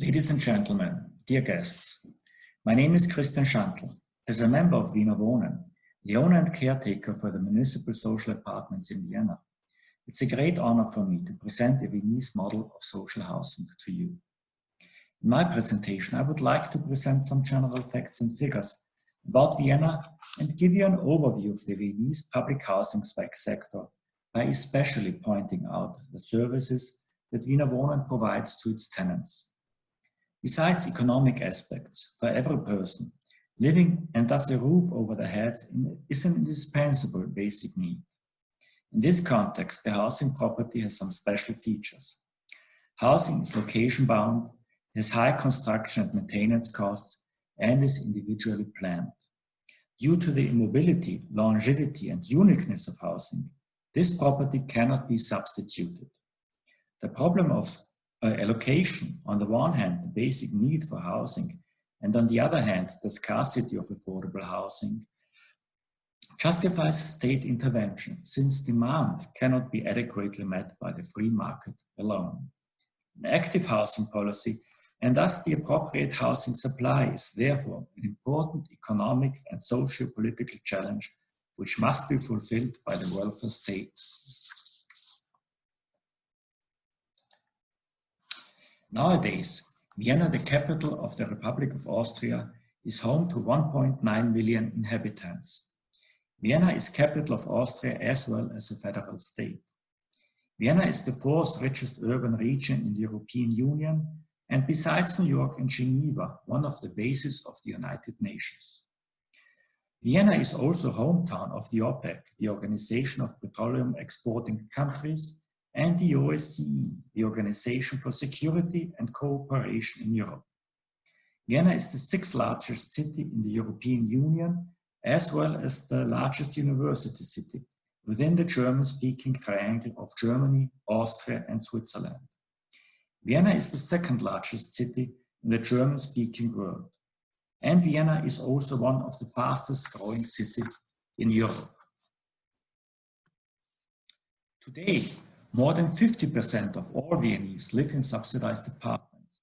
Ladies and gentlemen, dear guests, my name is Christian Schantl. As a member of Wiener Wohnen, the owner and caretaker for the municipal social apartments in Vienna, it's a great honor for me to present a Viennese model of social housing to you. In my presentation, I would like to present some general facts and figures about Vienna and give you an overview of the Viennese public housing sector by especially pointing out the services that Wiener Wohnen provides to its tenants. Besides economic aspects, for every person, living and thus a roof over their heads is an indispensable basic need. In this context, the housing property has some special features. Housing is location bound, has high construction and maintenance costs, and is individually planned. Due to the immobility, longevity, and uniqueness of housing, this property cannot be substituted. The problem of uh, allocation, on the one hand, the basic need for housing, and on the other hand, the scarcity of affordable housing, justifies state intervention since demand cannot be adequately met by the free market alone. An active housing policy and thus the appropriate housing supply is therefore an important economic and socio-political challenge which must be fulfilled by the welfare state. Nowadays, Vienna, the capital of the Republic of Austria, is home to 1.9 million inhabitants. Vienna is capital of Austria as well as a federal state. Vienna is the fourth richest urban region in the European Union and besides New York and Geneva, one of the bases of the United Nations. Vienna is also hometown of the OPEC, the Organization of Petroleum Exporting Countries, and the OSCE, the Organization for Security and Cooperation in Europe. Vienna is the sixth largest city in the European Union, as well as the largest university city within the German-speaking triangle of Germany, Austria, and Switzerland. Vienna is the second largest city in the German-speaking world. And Vienna is also one of the fastest growing cities in Europe. Today, more than 50% of all Viennese live in subsidized apartments,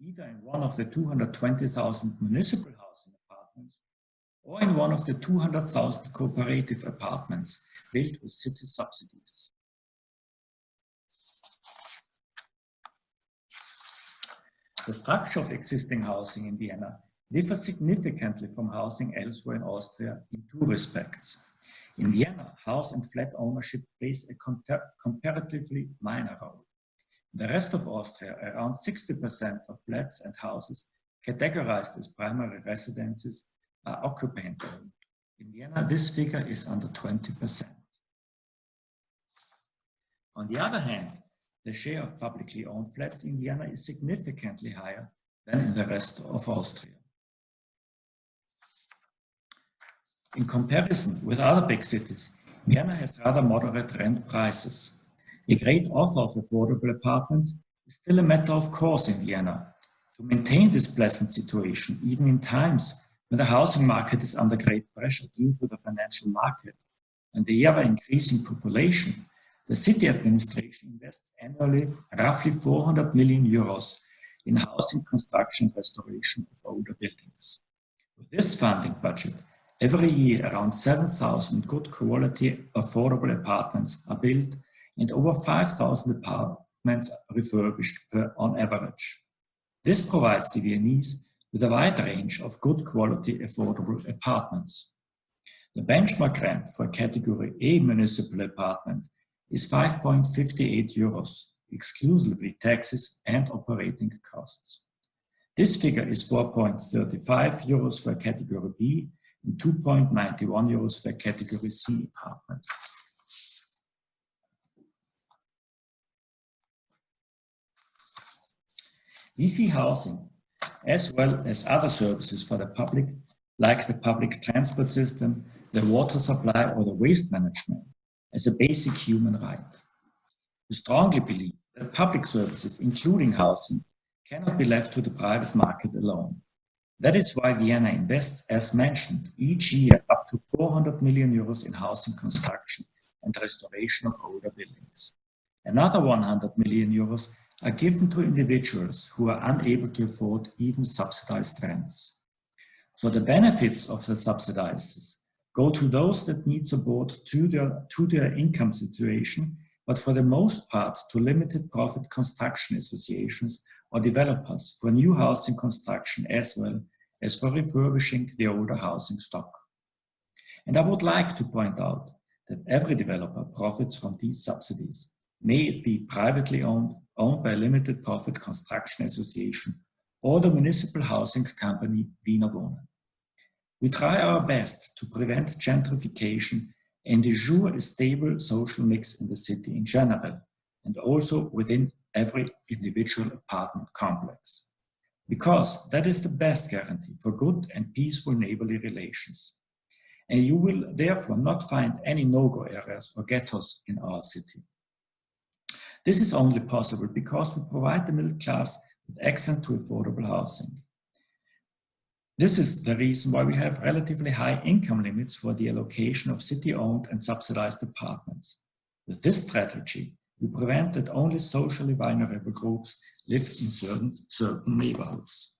either in one of the 220,000 municipal housing apartments or in one of the 200,000 cooperative apartments built with city subsidies. The structure of existing housing in Vienna differs significantly from housing elsewhere in Austria in two respects. In Vienna, house and flat ownership plays a comparatively minor role. In the rest of Austria, around 60% of flats and houses categorized as primary residences are occupant-owned. In Vienna, this figure is under 20%. On the other hand, the share of publicly owned flats in Vienna is significantly higher than in the rest of Austria. In comparison with other big cities, Vienna has rather moderate rent prices. A great offer of affordable apartments is still a matter of course in Vienna. To maintain this pleasant situation, even in times when the housing market is under great pressure due to the financial market and the ever-increasing population, the city administration invests annually roughly 400 million euros in housing construction restoration of older buildings. With this funding budget, Every year, around 7,000 good quality affordable apartments are built and over 5,000 apartments are refurbished per, on average. This provides the Viennese with a wide range of good quality affordable apartments. The benchmark rent for a category A municipal apartment is 5.58 euros, exclusively taxes and operating costs. This figure is 4.35 euros for category B and 2.91 euros for category C apartment. VC housing, as well as other services for the public, like the public transport system, the water supply or the waste management, as a basic human right. We strongly believe that public services, including housing, cannot be left to the private market alone. That is why Vienna invests, as mentioned, each year up to 400 million euros in housing construction and restoration of older buildings. Another 100 million euros are given to individuals who are unable to afford even subsidized rents. So the benefits of the subsidies go to those that need support to their, to their income situation, but for the most part to limited profit construction associations or developers for new housing construction as well as for refurbishing the older housing stock. And I would like to point out that every developer profits from these subsidies, may it be privately owned, owned by a limited profit construction association or the municipal housing company Wiener Wohnen. We try our best to prevent gentrification and ensure a stable social mix in the city in general, and also within every individual apartment complex. Because that is the best guarantee for good and peaceful neighborly relations. And you will therefore not find any no-go areas or ghettos in our city. This is only possible because we provide the middle class with access to affordable housing. This is the reason why we have relatively high income limits for the allocation of city-owned and subsidized apartments. With this strategy, we prevent that only socially vulnerable groups live in certain, certain neighborhoods.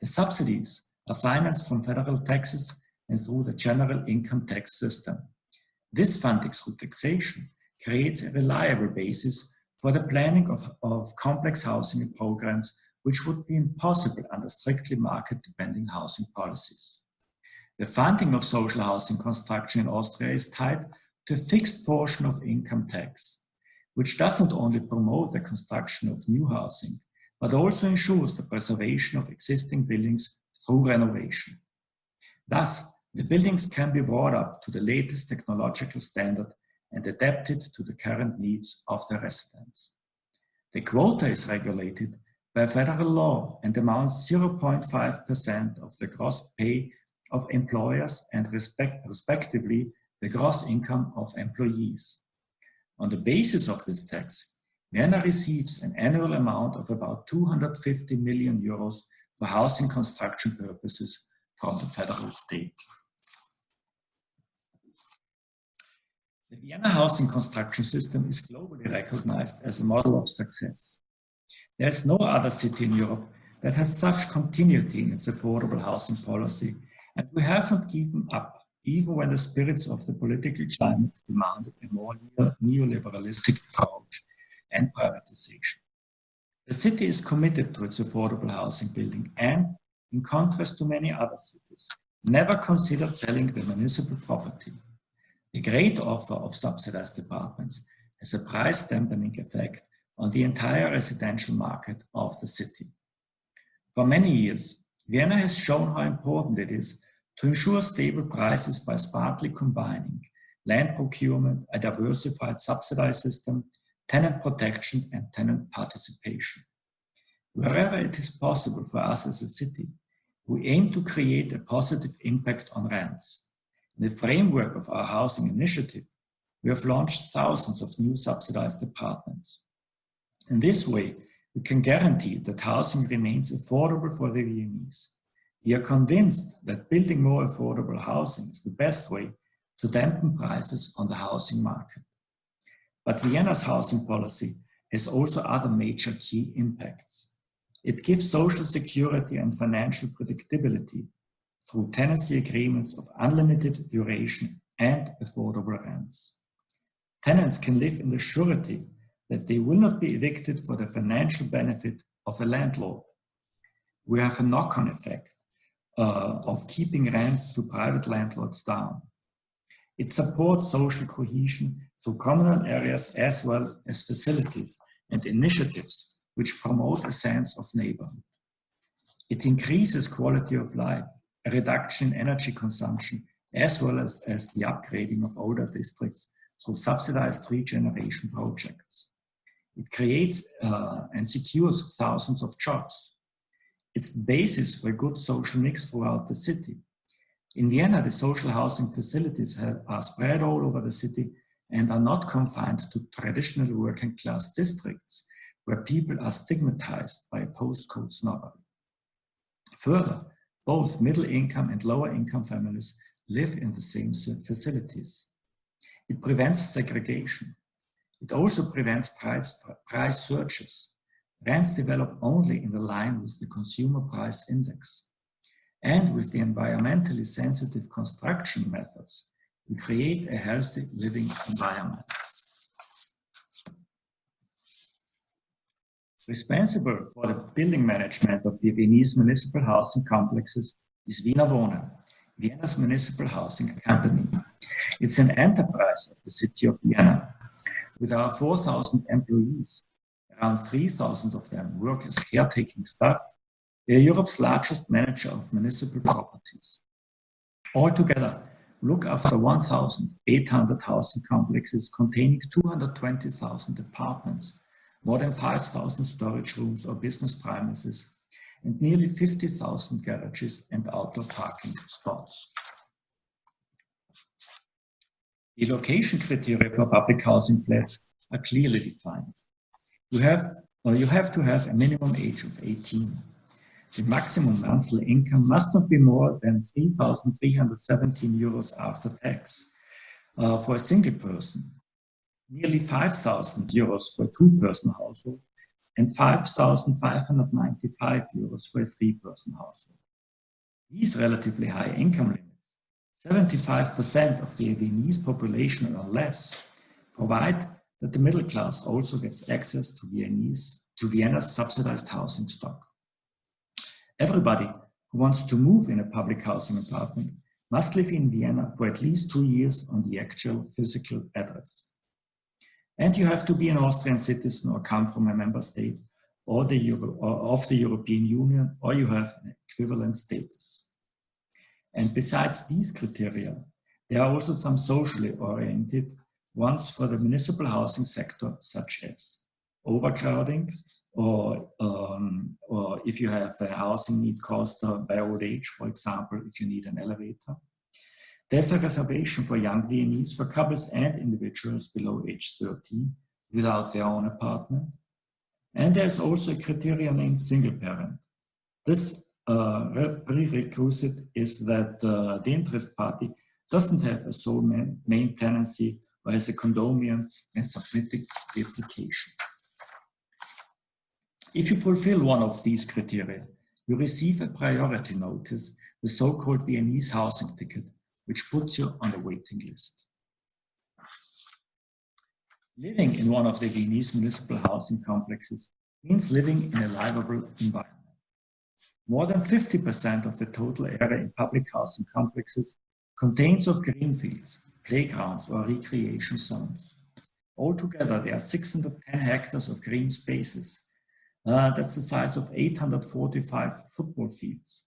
The subsidies are financed from federal taxes and through the general income tax system. This funding through taxation creates a reliable basis for the planning of, of complex housing programs which would be impossible under strictly market-dependent housing policies. The funding of social housing construction in Austria is tied to a fixed portion of income tax, which does not only promote the construction of new housing, but also ensures the preservation of existing buildings through renovation. Thus, the buildings can be brought up to the latest technological standard and adapted to the current needs of the residents. The quota is regulated by federal law and amounts 0.5% of the gross pay of employers and respect, respectively the gross income of employees. On the basis of this tax, Vienna receives an annual amount of about 250 million euros for housing construction purposes from the federal state. The Vienna housing construction system is globally recognized as a model of success. There is no other city in Europe that has such continuity in its affordable housing policy, and we have not given up, even when the spirits of the political climate demanded a more neoliberalistic approach and privatization. The city is committed to its affordable housing building and, in contrast to many other cities, never considered selling the municipal property. The great offer of subsidized apartments has a price dampening effect on the entire residential market of the city. For many years, Vienna has shown how important it is to ensure stable prices by smartly combining land procurement, a diversified subsidized system, tenant protection and tenant participation. Wherever it is possible for us as a city, we aim to create a positive impact on rents. In the framework of our housing initiative, we have launched thousands of new subsidized apartments. In this way, we can guarantee that housing remains affordable for the Viennese. We are convinced that building more affordable housing is the best way to dampen prices on the housing market. But Vienna's housing policy has also other major key impacts. It gives social security and financial predictability through tenancy agreements of unlimited duration and affordable rents. Tenants can live in the surety that they will not be evicted for the financial benefit of a landlord. We have a knock-on effect uh, of keeping rents to private landlords down. It supports social cohesion through communal areas as well as facilities and initiatives which promote a sense of neighborhood. It increases quality of life, a reduction in energy consumption, as well as, as the upgrading of older districts through subsidized regeneration projects. It creates uh, and secures thousands of jobs. It's the basis for a good social mix throughout the city. In Vienna, the social housing facilities have, are spread all over the city and are not confined to traditional working class districts where people are stigmatized by postcode snobbery. Further, both middle income and lower income families live in the same facilities. It prevents segregation. It also prevents price, price surges. Rents develop only in the line with the consumer price index. And with the environmentally sensitive construction methods, we create a healthy living environment. Responsible for the building management of the Viennese municipal housing complexes is Wiener Wohnen, Vienna's municipal housing company. It's an enterprise of the city of Vienna. With our 4,000 employees, around 3,000 of them work as caretaking staff. We are Europe's largest manager of municipal properties. Altogether, look after 1,800 housing complexes containing 220,000 apartments more than 5,000 storage rooms or business premises, and nearly 50,000 garages and outdoor parking spots. The location criteria for public housing flats are clearly defined. You have, or you have to have a minimum age of 18. The maximum monthly income must not be more than 3,317 euros after tax uh, for a single person nearly 5,000 euros for a two-person household and 5,595 euros for a three-person household. These relatively high income limits, 75% of the Viennese population or less, provide that the middle class also gets access to, Viennese, to Vienna's subsidized housing stock. Everybody who wants to move in a public housing apartment must live in Vienna for at least two years on the actual physical address. And you have to be an Austrian citizen or come from a member state or the Euro, or of the European Union, or you have an equivalent status. And besides these criteria, there are also some socially oriented ones for the municipal housing sector, such as overcrowding, or, um, or if you have a housing need caused by old age, for example, if you need an elevator, there's a reservation for young Viennese for couples and individuals below age 13 without their own apartment. And there's also a criteria named single parent. This uh, prerequisite is that uh, the interest party doesn't have a sole main, main tenancy has a condominium and submitting the application. If you fulfill one of these criteria, you receive a priority notice, the so-called Viennese housing ticket, which puts you on the waiting list. Living in one of the Viennese municipal housing complexes means living in a livable environment. More than 50% of the total area in public housing complexes contains of green fields, playgrounds or recreation zones. Altogether, there are 610 hectares of green spaces. Uh, that's the size of 845 football fields.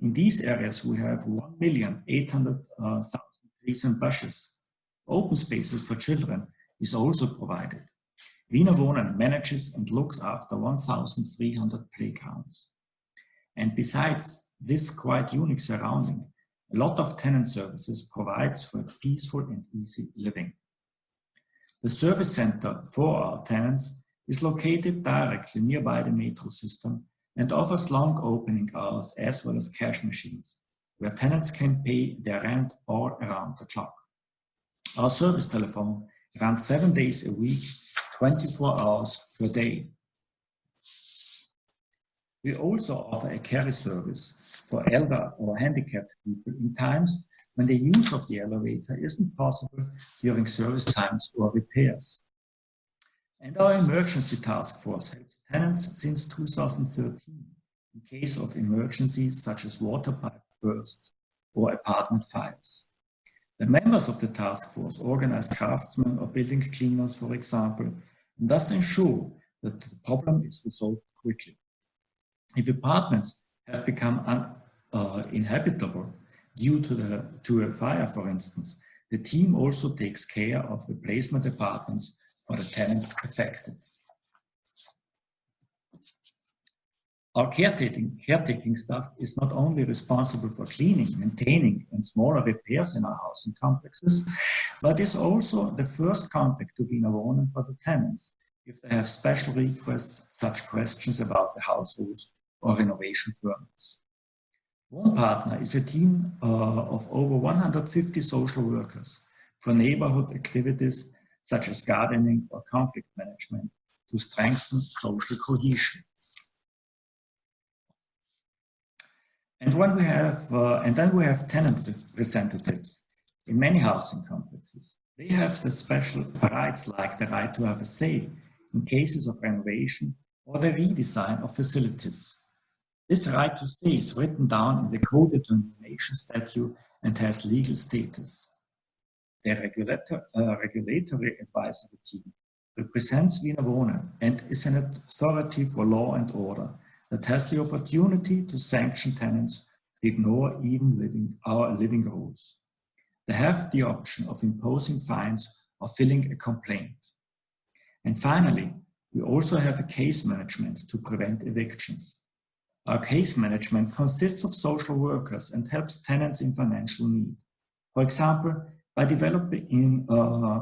In these areas, we have 1,800,000 trees and bushes. Open spaces for children is also provided. Wiener Wohnen manages and looks after 1,300 playgrounds. And besides this quite unique surrounding, a lot of tenant services provides for a peaceful and easy living. The service center for our tenants is located directly nearby the metro system and offers long opening hours as well as cash machines, where tenants can pay their rent all around the clock. Our service telephone runs seven days a week, 24 hours per day. We also offer a carry service for elder or handicapped people in times when the use of the elevator isn't possible during service times or repairs. And our emergency task force helps tenants since 2013 in case of emergencies such as water pipe bursts or apartment fires. The members of the task force organize craftsmen or building cleaners, for example, and thus ensure that the problem is resolved quickly. If apartments have become uninhabitable uh, due to, the, to a fire, for instance, the team also takes care of replacement apartments for the tenants affected. Our caretaking, caretaking staff is not only responsible for cleaning, maintaining and smaller repairs in our housing complexes, but is also the first contact to Wiener Wohnen for the tenants if they have special requests, such questions about the households or renovation permits. One partner is a team uh, of over 150 social workers for neighborhood activities such as gardening or conflict management, to strengthen social cohesion. And when we have, uh, and then we have tenant representatives in many housing complexes. They have the special rights like the right to have a say in cases of renovation or the redesign of facilities. This right to stay is written down in the co-determination statute and has legal status. The regulator, uh, regulatory advisory team represents Wiener Wohnen and is an authority for law and order that has the opportunity to sanction tenants who ignore even living, our living rules. They have the option of imposing fines or filing a complaint. And finally, we also have a case management to prevent evictions. Our case management consists of social workers and helps tenants in financial need. For example, by developing, uh,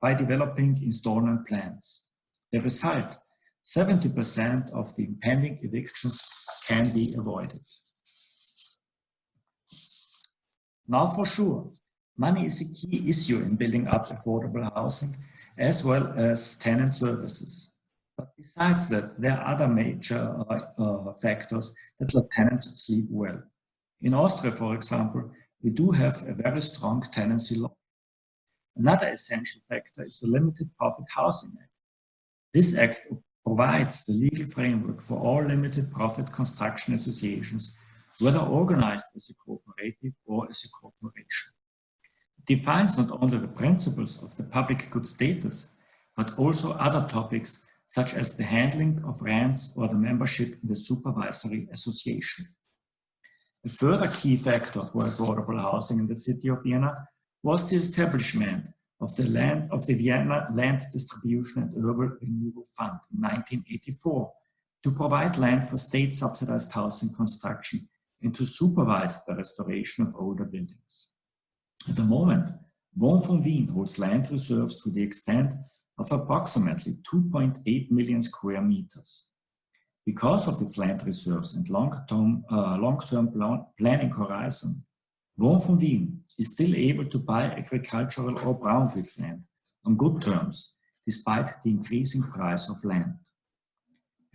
by, developing installment plans. The result 70% of the impending evictions can be avoided. Now for sure, money is a key issue in building up affordable housing as well as tenant services. But besides that, there are other major uh, factors that let tenants sleep well. In Austria, for example, we do have a very strong tenancy law. Another essential factor is the Limited Profit Housing Act. This act provides the legal framework for all limited profit construction associations, whether organized as a cooperative or as a corporation. It defines not only the principles of the public good status, but also other topics such as the handling of rents or the membership in the supervisory association. A further key factor for affordable housing in the city of Vienna was the establishment of the land of the Vienna Land Distribution and Urban Renewal Fund in 1984 to provide land for state subsidized housing construction and to supervise the restoration of older buildings. At the moment, Wien holds land reserves to the extent of approximately 2.8 million square meters. Because of its land reserves and long-term uh, long planning horizon, Wien is still able to buy agricultural or brownfield land on good terms, despite the increasing price of land.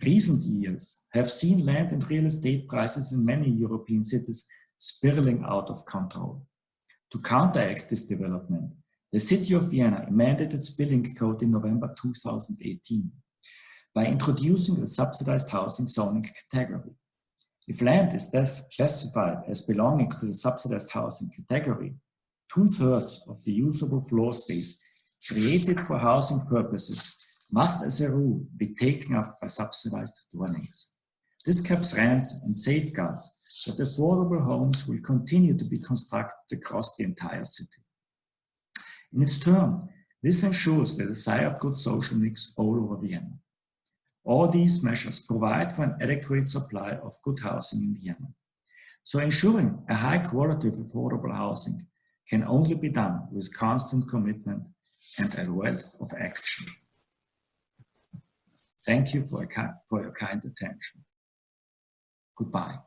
Recent years have seen land and real estate prices in many European cities spiraling out of control. To counteract this development, the city of Vienna amended its building code in November 2018 by introducing a subsidized housing zoning category. If land is thus classified as belonging to the subsidized housing category, two-thirds of the usable floor space created for housing purposes must as a rule be taken up by subsidized dwellings. This caps rents and safeguards that affordable homes will continue to be constructed across the entire city. In its turn, this ensures the desired good social mix all over Vienna. All these measures provide for an adequate supply of good housing in Vienna. So ensuring a high quality of affordable housing can only be done with constant commitment and a wealth of action. Thank you for, for your kind attention. Goodbye.